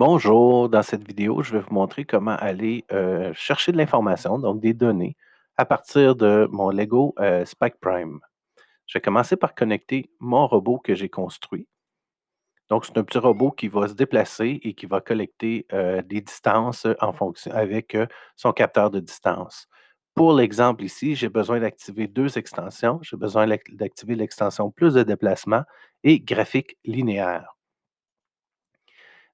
Bonjour, dans cette vidéo, je vais vous montrer comment aller euh, chercher de l'information, donc des données, à partir de mon Lego euh, Spike Prime. Je vais commencer par connecter mon robot que j'ai construit. Donc, c'est un petit robot qui va se déplacer et qui va collecter euh, des distances avec son capteur de distance. Pour l'exemple ici, j'ai besoin d'activer deux extensions. J'ai besoin d'activer l'extension plus de déplacement et graphique linéaire.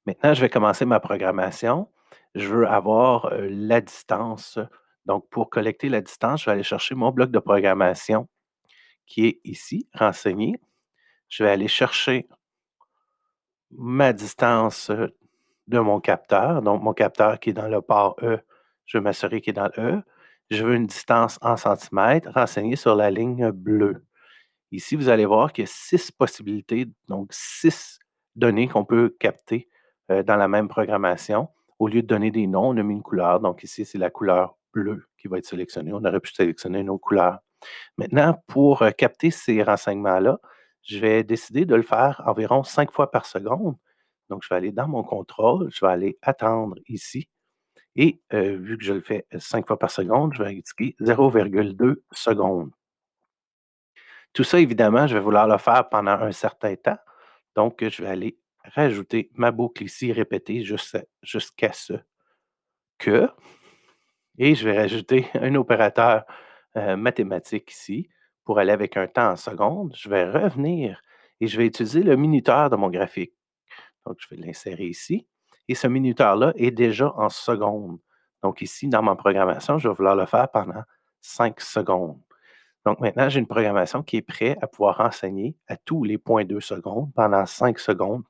Maintenant, je vais commencer ma programmation. Je veux avoir la distance. Donc, pour collecter la distance, je vais aller chercher mon bloc de programmation qui est ici, renseigné. Je vais aller chercher ma distance de mon capteur. Donc, mon capteur qui est dans le port E, je vais m'assurer qu'il est dans le E. Je veux une distance en centimètres renseignée sur la ligne bleue. Ici, vous allez voir qu'il y a six possibilités, donc six données qu'on peut capter euh, dans la même programmation. Au lieu de donner des noms, on a mis une couleur. Donc ici, c'est la couleur bleue qui va être sélectionnée. On aurait pu sélectionner une autre couleur. Maintenant, pour euh, capter ces renseignements-là, je vais décider de le faire environ cinq fois par seconde. Donc, je vais aller dans mon contrôle, je vais aller attendre ici. Et euh, vu que je le fais cinq fois par seconde, je vais indiquer 0,2 secondes. Tout ça, évidemment, je vais vouloir le faire pendant un certain temps. Donc, je vais aller rajouter ma boucle ici répétée jusqu'à ce que. Et je vais rajouter un opérateur euh, mathématique ici pour aller avec un temps en secondes. Je vais revenir et je vais utiliser le minuteur de mon graphique. Donc, je vais l'insérer ici. Et ce minuteur-là est déjà en secondes. Donc, ici, dans ma programmation, je vais vouloir le faire pendant 5 secondes. Donc, maintenant, j'ai une programmation qui est prête à pouvoir renseigner à tous les points 2 secondes pendant 5 secondes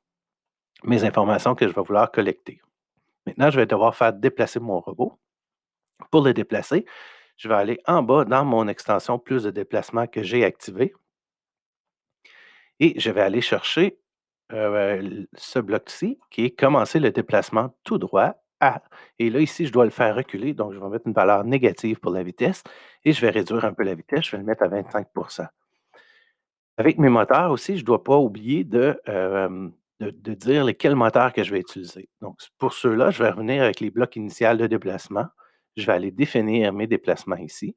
mes informations que je vais vouloir collecter. Maintenant, je vais devoir faire déplacer mon robot. Pour le déplacer, je vais aller en bas dans mon extension plus de déplacement que j'ai activé. Et je vais aller chercher euh, ce bloc-ci qui est commencer le déplacement tout droit à. Et là, ici, je dois le faire reculer. Donc, je vais mettre une valeur négative pour la vitesse et je vais réduire un peu la vitesse. Je vais le mettre à 25% Avec mes moteurs aussi, je ne dois pas oublier de euh, de, dire lesquels moteurs que je vais utiliser. Donc, pour ceux-là, je vais revenir avec les blocs initiaux de déplacement. Je vais aller définir mes déplacements ici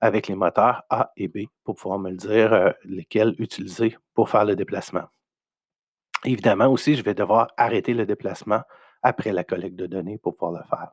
avec les moteurs A et B pour pouvoir me le dire euh, lesquels utiliser pour faire le déplacement. Évidemment aussi, je vais devoir arrêter le déplacement après la collecte de données pour pouvoir le faire.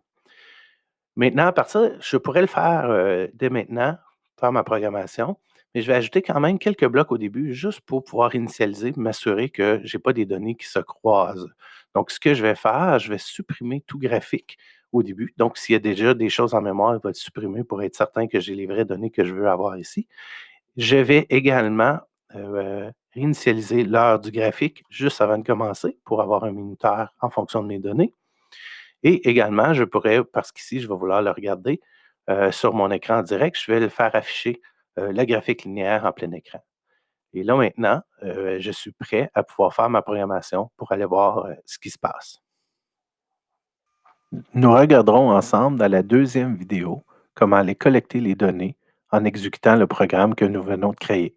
Maintenant, à partir, je pourrais le faire euh, dès maintenant, faire ma programmation, mais je vais ajouter quand même quelques blocs au début, juste pour pouvoir initialiser, m'assurer que je n'ai pas des données qui se croisent. Donc, ce que je vais faire, je vais supprimer tout graphique au début. Donc, s'il y a déjà des choses en mémoire, il va être supprimé pour être certain que j'ai les vraies données que je veux avoir ici. Je vais également euh, réinitialiser l'heure du graphique juste avant de commencer pour avoir un minuteur en fonction de mes données. Et également, je pourrais, parce qu'ici, je vais vouloir le regarder euh, sur mon écran direct, je vais le faire afficher euh, la graphique linéaire en plein écran. Et là, maintenant, euh, je suis prêt à pouvoir faire ma programmation pour aller voir euh, ce qui se passe. Nous regarderons ensemble dans la deuxième vidéo comment aller collecter les données en exécutant le programme que nous venons de créer.